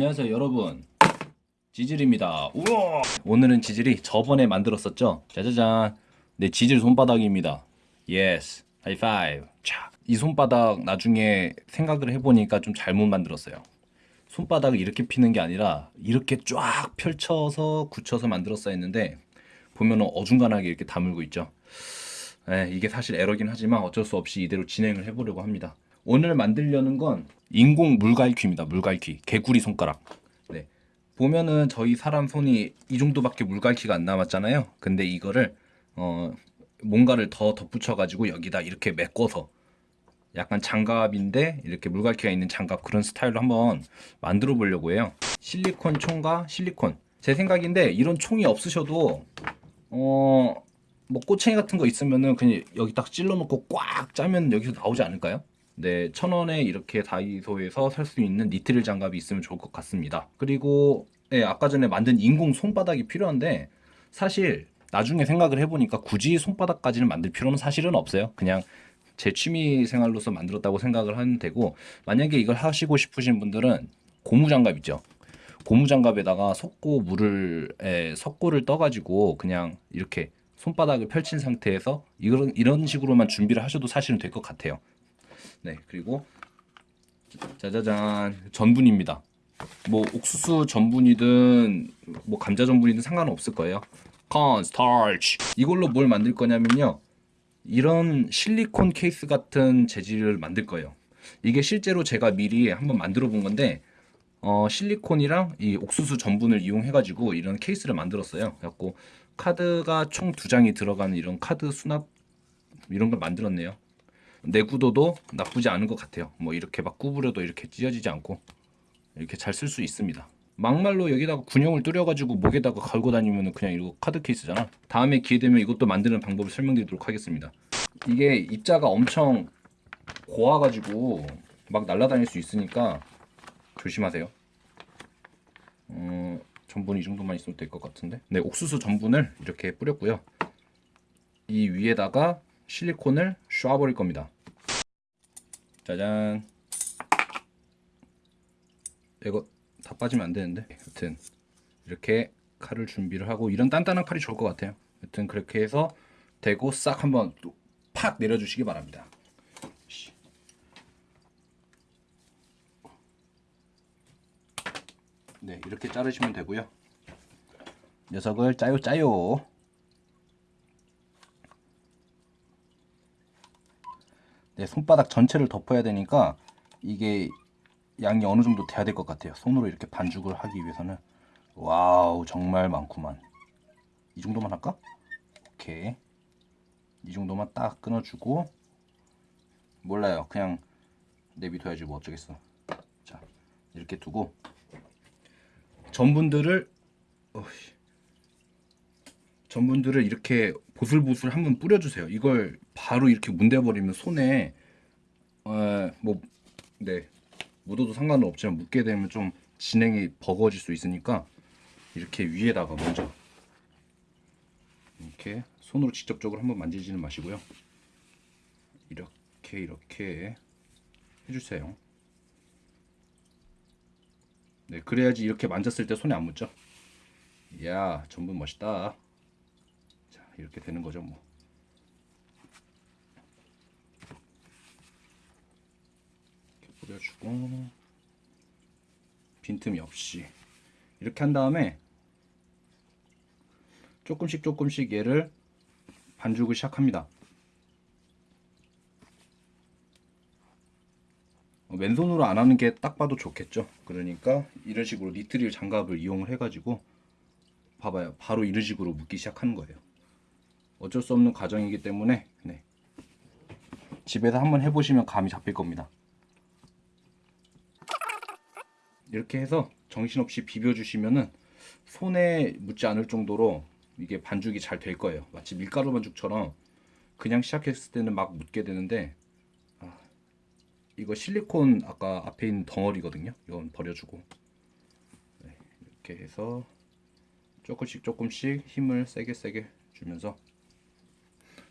안녕하세요 여러분. 지질입니다. 우와! 오늘은 지질이 저번에 만들었었죠? 짜자잔. 네 지질 손바닥입니다. Yes high five 이 손바닥 나중에 생각을 해보니까 좀 잘못 만들었어요. 손바닥을 이렇게 피는 게 아니라 이렇게 쫙 펼쳐서 굳혀서 만들었어야 했는데 보면은 어중간하게 이렇게 다물고 있죠. 네, 이게 사실 에러긴 하지만 어쩔 수 없이 이대로 진행을 해보려고 합니다 오늘 만들려는 건 인공 물갈퀴입니다. 물갈퀴. 개구리 손가락. 네. 보면은 저희 사람 손이 이 정도밖에 물갈퀴가 안 남았잖아요. 근데 이거를 어 뭔가를 더 덧붙여 가지고 여기다 이렇게 메꿔서 약간 장갑인데 이렇게 물갈퀴가 있는 장갑 그런 스타일로 한번 만들어 보려고 해요. 실리콘 총과 실리콘. 제 생각인데 이런 총이 없으셔도 어뭐 꼬챙이 같은 거 있으면은 그냥 여기 딱 찔러 놓고 꽉 짜면 여기서 나오지 않을까요? 네, 천 원에 이렇게 다이소에서 살 수 있는 니트릴 장갑이 있으면 좋을 것 같습니다. 그리고 네, 아까 전에 만든 인공 손바닥이 필요한데 사실 나중에 생각을 해보니까 굳이 손바닥까지는 만들 필요는 사실은 없어요. 그냥 제 취미 생활로서 만들었다고 생각을 하면 되고 만약에 이걸 하시고 싶으신 분들은 고무장갑 있죠. 고무장갑에다가 석고 물을 에, 석고를 떠가지고 그냥 이렇게 손바닥을 펼친 상태에서 이런 이런 식으로만 준비를 하셔도 사실은 될 것 같아요. 네 그리고 짜자잔. 전분입니다. 뭐 옥수수 전분이든 뭐 감자 전분이든 상관없을 거예요. Starch. 이걸로 뭘 만들 거냐면요. 이런 실리콘 케이스 같은 재질을 만들 거예요. 이게 실제로 제가 미리 한번 만들어 본 건데 어, 실리콘이랑 이 옥수수 전분을 이용해 가지고 이런 케이스를 만들었어요. 그래갖고 카드가 총 두 장이 들어가는 이런 카드 수납 이런 걸 만들었네요 내구도도 나쁘지 않은 것 같아요. 뭐 이렇게 막 구부려도 이렇게 찢어지지 않고 이렇게 잘 쓸 수 있습니다. 막말로 여기다가 군용을 뚫려가지고 목에다가 걸고 다니면 그냥 이거 카드 케이스잖아. 다음에 기회 되면 이것도 만드는 방법을 설명드리도록 하겠습니다. 이게 입자가 엄청 고와가지고 막 날아다닐 수 있으니까 조심하세요. 어, 전분 이 정도만 있으면 될 것 같은데? 네 옥수수 전분을 이렇게 뿌렸고요. 이 위에다가 실리콘을 쏴버릴 겁니다. 짜잔. 이거 다 빠지면 안 되는데? 여튼 이렇게 칼을 준비를 하고 이런 단단한 칼이 좋을 것 같아요. 여튼 그렇게 해서 대고 싹 한번 팍 내려주시기 바랍니다. 네 이렇게 자르시면 되고요. 녀석을 짜요 짜요 손바닥 전체를 덮어야 되니까 이게 양이 어느 정도 돼야 될 것 같아요. 손으로 이렇게 반죽을 하기 위해서는. 와우 정말 많구만. 이 정도만 할까? 오케이. 이 정도만 딱 끊어주고. 몰라요. 그냥 내비둬야지 뭐 어쩌겠어. 자 이렇게 두고. 전분들을 어이. 전분들을 이렇게 보슬보슬 한번 뿌려주세요. 이걸 바로 이렇게 문대버리면 손에 어, 뭐네 묻어도 상관은 없지만 묻게 되면 좀 진행이 버거워질 수 있으니까 이렇게 위에다가 먼저 이렇게 손으로 직접적으로 한번 만지지는 마시고요. 이렇게 이렇게 해주세요. 네, 그래야지 이렇게 만졌을 때 손에 안 묻죠. 이야, 전분 멋있다. 이렇게 되는 거죠 뭐. 이렇게 뿌려주고 빈틈이 없이. 이렇게 한 다음에 조금씩 조금씩 얘를 반죽을 시작합니다. 어, 왼손으로 안 하는 게 딱 봐도 좋겠죠? 그러니까 이런 식으로 니트릴 장갑을 이용을 해 가지고 봐봐요. 바로 이런 식으로 묶기 시작하는 거예요 어쩔 수 없는 과정이기 때문에 네. 집에서 한번 해보시면 감이 잡힐 겁니다. 이렇게 해서 정신없이 비벼주시면은 손에 묻지 않을 정도로 이게 반죽이 잘 될 거예요. 마치 밀가루 반죽처럼 그냥 시작했을 때는 막 묻게 되는데 아, 이거 실리콘 아까 앞에 있는 덩어리거든요. 이건 버려주고. 네, 이렇게 해서 조금씩 조금씩 힘을 세게 세게 주면서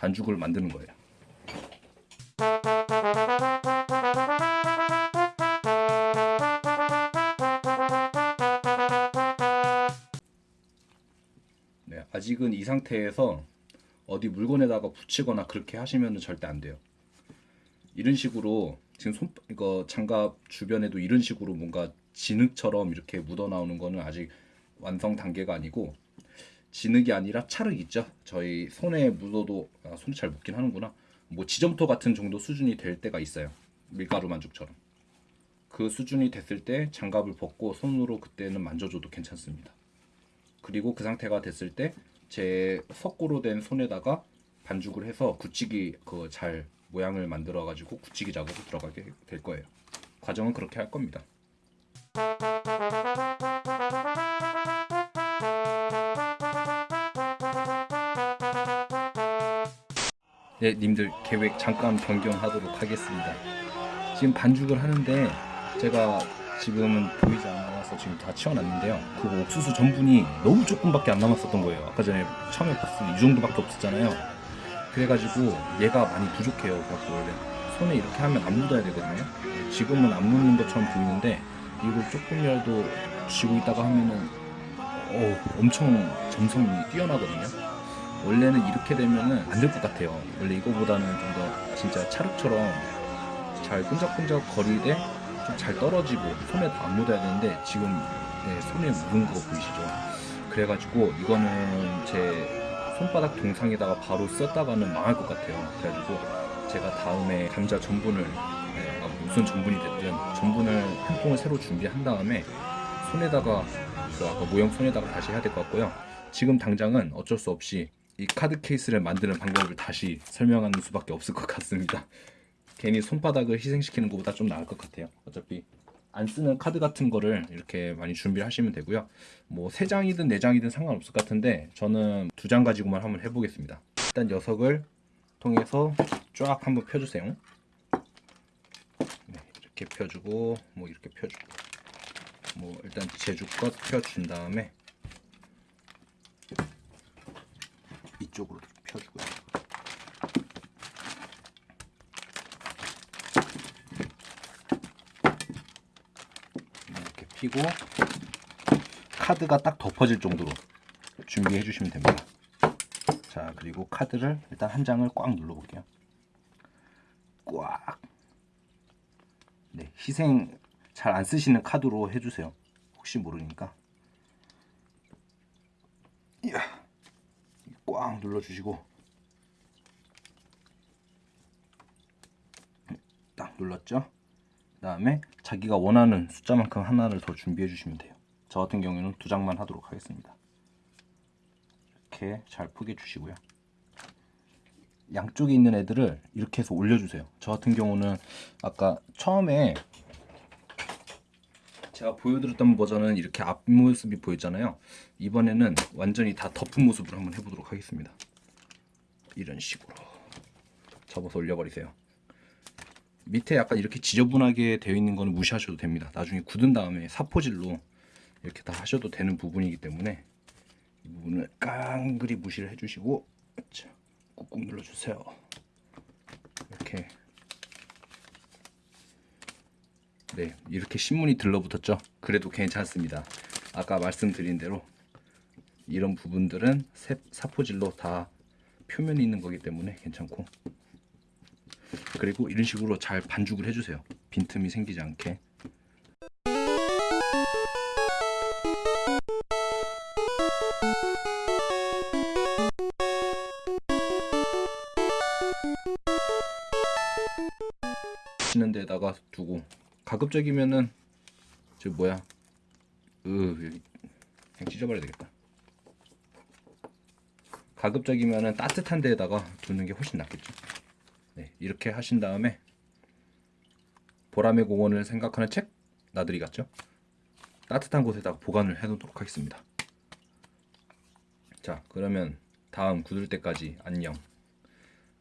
반죽을 만드는 거예요. 네, 아직은 이 상태에서 어디 물건에다가 붙이거나 그렇게 하시면 절대 안 돼요. 이런 식으로 지금 손 이거 장갑 주변에도 이런 식으로 뭔가 진흙처럼 이렇게 묻어 나오는 거는 아직 완성 단계가 아니고 진흙이 아니라 찰흙 있죠. 저희 손에 묻어도 아, 손이 잘 묻긴 하는구나. 뭐 지점토 같은 정도 수준이 될 때가 있어요. 밀가루 만죽처럼. 그 수준이 됐을 때 장갑을 벗고 손으로 그때는 만져줘도 괜찮습니다. 그리고 그 상태가 됐을 때 제 석고로 된 손에다가 반죽을 해서 굳히기 그 잘 모양을 만들어 가지고 굳히기 작업을 들어가게 될 거예요. 과정은 그렇게 할 겁니다. 네, 님들 계획 잠깐 변경하도록 하겠습니다. 지금 반죽을 하는데 제가 지금은 보이지 않아서 지금 다 치워놨는데요. 그 옥수수 전분이 너무 조금밖에 안 남았었던 거예요. 아까 전에 처음에 봤을 때 이 정도밖에 없었잖아요. 그래가지고 얘가 많이 부족해요. 그래갖고 원래 손에 이렇게 하면 안 묻어야 되거든요. 지금은 안 묻는 것처럼 보이는데 이걸 조금이라도 쥐고 있다가 하면은 어, 엄청 점성이 뛰어나거든요. 원래는 이렇게 되면은 안 될 것 같아요. 원래 이거보다는 좀 더 진짜 찰흙처럼 잘 끈적끈적 거리되 좀 잘 떨어지고 손에 다안 묻어야 되는데 지금 네, 손에 묻은 거 보이시죠? 그래가지고 이거는 제 손바닥 동상에다가 바로 썼다가는 망할 것 같아요. 그래가지고 제가 다음에 감자 전분을 네, 아, 무슨 전분이 됐든 전분을 한 통을 새로 준비한 다음에 손에다가 그 아까 모형 손에다가 다시 해야 될 것 같고요. 지금 당장은 어쩔 수 없이 이 카드 케이스를 만드는 방법을 다시 설명하는 수밖에 없을 것 같습니다. 괜히 손바닥을 희생시키는 것보다 좀 나을 것 같아요. 어차피 안 쓰는 카드 같은 거를 이렇게 많이 준비를 하시면 되고요. 뭐세 장이든 네 장이든 상관없을 것 같은데 저는 두 장 가지고만 한번 해보겠습니다. 일단 녀석을 통해서 쫙 한번 펴주세요. 네, 이렇게 펴주고 뭐 이렇게 펴주고 뭐 일단 제주껏 펴준 다음에 이쪽으로 펴주고요. 이렇게 피고 카드가 딱 덮어질 정도로 준비해 주시면 됩니다. 자 그리고 카드를 일단 한 장을 꽉 눌러 볼게요. 꽉. 네 희생 잘 안 쓰시는 카드로 해주세요. 혹시 모르니까. 이야. 꽉 눌러주시고. 딱 눌렀죠? 그 다음에 자기가 원하는 숫자만큼 하나를 더 준비해 주시면 돼요. 저 같은 경우에는 두 장만 하도록 하겠습니다. 이렇게 잘 포개 주시고요. 양쪽에 있는 애들을 이렇게 해서 올려주세요. 저 같은 경우는 아까 처음에 제가 보여드렸던 버전은 이렇게 앞모습이 보였잖아요. 이번에는 완전히 다 덮은 모습으로 한번 해보도록 하겠습니다. 이런 식으로. 접어서 올려버리세요. 밑에 약간 이렇게 지저분하게 되어 있는 거는 무시하셔도 됩니다. 나중에 굳은 다음에 사포질로 이렇게 다 하셔도 되는 부분이기 때문에 이 부분을 깡그리 무시를 해주시고 자, 꾹꾹 눌러주세요. 이렇게 네, 이렇게 신문이 들러붙었죠. 그래도 괜찮습니다. 아까 말씀드린 대로 이런 부분들은 세- 사포질로 다 표면이 있는 거기 때문에 괜찮고 그리고 이런 식으로 잘 반죽을 해주세요. 빈틈이 생기지 않게 치는 데다가 두고 가급적이면은 저 뭐야? 으 여기 그냥 찢어버려야 되겠다. 가급적이면은 따뜻한 데에다가 두는 게 훨씬 낫겠죠. 네 이렇게 하신 다음에 보람의 공원을 생각하는 책 나들이 같죠? 따뜻한 곳에다가 보관을 해 놓도록 하겠습니다. 자 그러면 다음 굳을 때까지 안녕.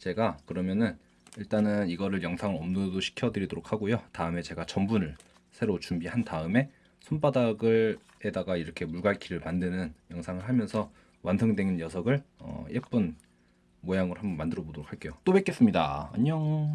제가 그러면은 일단은 이거를 영상을 업로드 시켜 드리도록 하고요. 다음에 제가 전분을 새로 준비한 다음에 손바닥을 에다가 이렇게 물갈퀴를 만드는 영상을 하면서 완성된 녀석을 어, 예쁜 모양으로 한번 만들어 보도록 할게요. 또 뵙겠습니다. 안녕